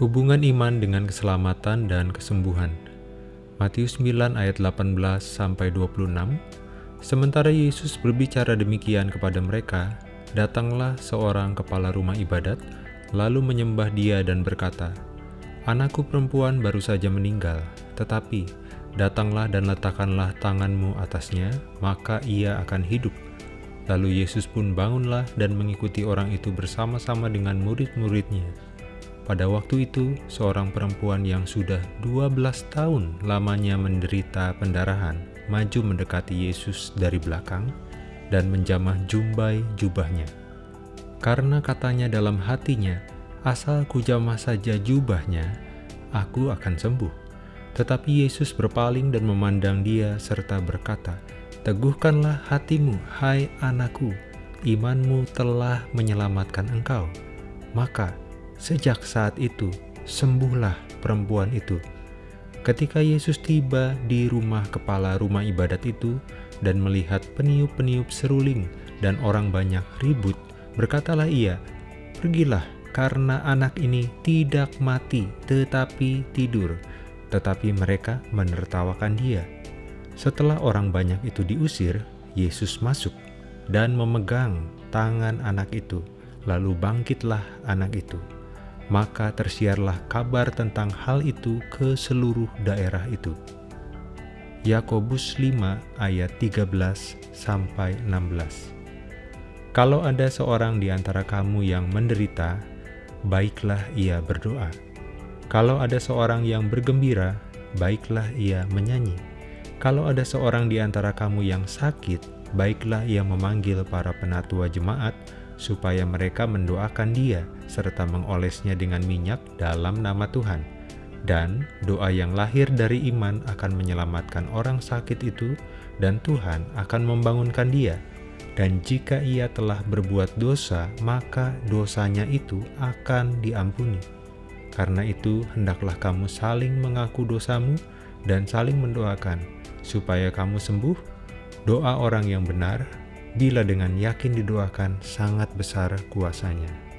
Hubungan iman dengan keselamatan dan kesembuhan. Matius 9 ayat 18 sampai 26. Sementara Yesus berbicara demikian kepada mereka, datanglah seorang kepala rumah ibadat, lalu menyembah dia dan berkata, Anakku perempuan baru saja meninggal, tetapi datanglah dan letakkanlah tanganmu atasnya, maka ia akan hidup. Lalu Yesus pun bangunlah dan mengikuti orang itu bersama-sama dengan murid-muridnya. Pada waktu itu, seorang perempuan yang sudah 12 tahun lamanya menderita pendarahan maju mendekati Yesus dari belakang dan menjamah jumbai jubahnya. Karena katanya dalam hatinya, asal kujamah saja jubahnya, aku akan sembuh. Tetapi Yesus berpaling dan memandang dia serta berkata, Teguhkanlah hatimu, hai anakku, imanmu telah menyelamatkan engkau. Maka Sejak saat itu, sembuhlah perempuan itu. Ketika Yesus tiba di rumah kepala rumah ibadat itu dan melihat peniup-peniup seruling dan orang banyak ribut, berkatalah ia, Pergilah, karena anak ini tidak mati tetapi tidur. Tetapi mereka menertawakan dia. Setelah orang banyak itu diusir, Yesus masuk dan memegang tangan anak itu, lalu bangkitlah anak itu maka tersiarlah kabar tentang hal itu ke seluruh daerah itu. Yakobus 5 ayat 13 sampai 16. Kalau ada seorang di antara kamu yang menderita, baiklah ia berdoa. Kalau ada seorang yang bergembira, baiklah ia menyanyi. Kalau ada seorang di antara kamu yang sakit, baiklah ia memanggil para penatua jemaat supaya mereka mendoakan dia serta mengolesnya dengan minyak dalam nama Tuhan. Dan doa yang lahir dari iman akan menyelamatkan orang sakit itu dan Tuhan akan membangunkan dia. Dan jika ia telah berbuat dosa, maka dosanya itu akan diampuni. Karena itu, hendaklah kamu saling mengaku dosamu dan saling mendoakan, supaya kamu sembuh. Doa orang yang benar bila dengan yakin didoakan sangat besar kuasanya.